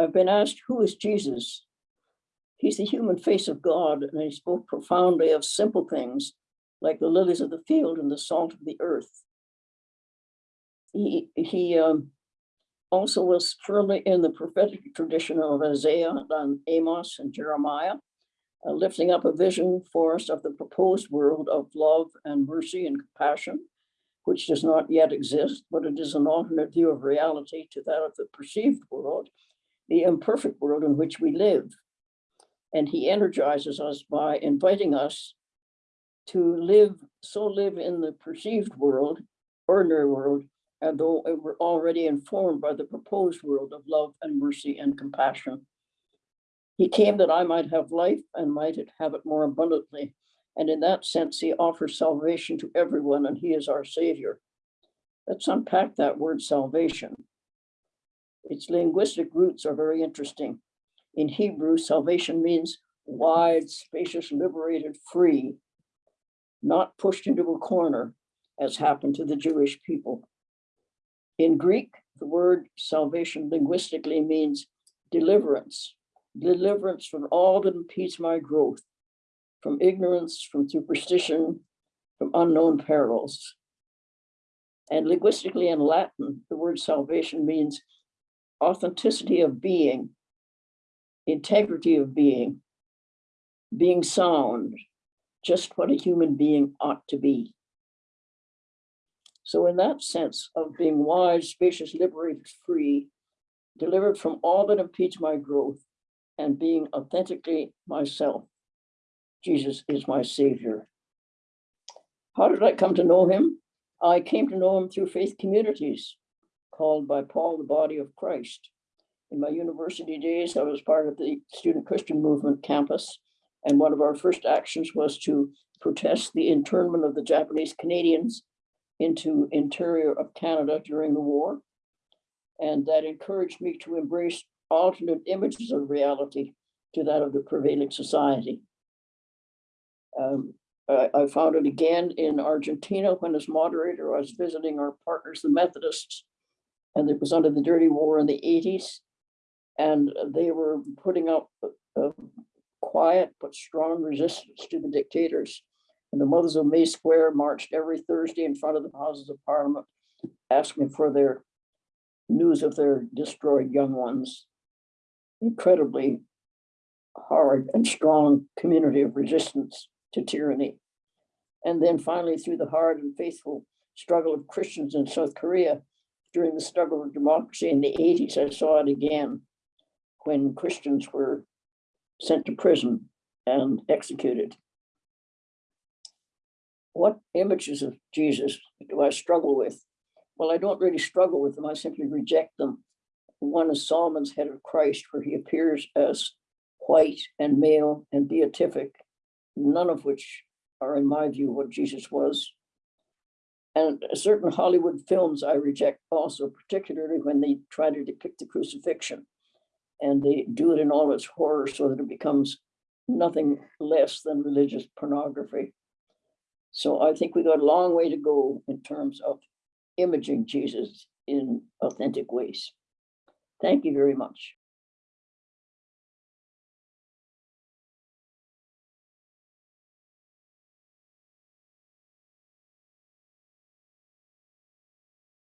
I've been asked, who is Jesus? He's the human face of God, and he spoke profoundly of simple things like the lilies of the field and the salt of the earth. He, he um, also was firmly in the prophetic tradition of Isaiah and Amos and Jeremiah, uh, lifting up a vision for us of the proposed world of love and mercy and compassion, which does not yet exist, but it is an alternate view of reality to that of the perceived world, the imperfect world in which we live. And he energizes us by inviting us to live, so live in the perceived world, ordinary world, and though we're already informed by the proposed world of love and mercy and compassion. He came that I might have life and might have it more abundantly. And in that sense, he offers salvation to everyone and he is our savior. Let's unpack that word salvation. Its linguistic roots are very interesting. In Hebrew, salvation means wide, spacious, liberated, free, not pushed into a corner, as happened to the Jewish people. In Greek, the word salvation linguistically means deliverance, deliverance from all that impedes my growth, from ignorance, from superstition, from unknown perils. And linguistically in Latin, the word salvation means authenticity of being, integrity of being, being sound, just what a human being ought to be. So in that sense of being wise, spacious, liberated, free, delivered from all that impedes my growth, and being authentically myself, Jesus is my savior. How did I come to know him? I came to know him through faith communities called by Paul the body of Christ. In my university days, I was part of the Student Christian Movement campus and one of our first actions was to protest the internment of the Japanese Canadians into interior of Canada during the war. And that encouraged me to embrace alternate images of reality to that of the prevailing society. Um, I, I found it again in Argentina when as moderator, I was visiting our partners, the Methodists, and it was under the dirty war in the 80s. And they were putting up uh, quiet but strong resistance to the dictators. And the Mothers of May Square marched every Thursday in front of the Houses of Parliament, asking for their news of their destroyed young ones. Incredibly hard and strong community of resistance to tyranny. And then finally, through the hard and faithful struggle of Christians in South Korea during the struggle for democracy in the 80s, I saw it again when Christians were sent to prison and executed. What images of Jesus do I struggle with? Well, I don't really struggle with them. I simply reject them. One is Sallman's head of Christ, where he appears as white and male and beatific, none of which are, in my view, what Jesus was. And certain Hollywood films I reject also, particularly when they try to depict the crucifixion and they do it in all its horror so that it becomes nothing less than religious pornography. So I think we got a long way to go in terms of imaging Jesus in authentic ways. Thank you very much.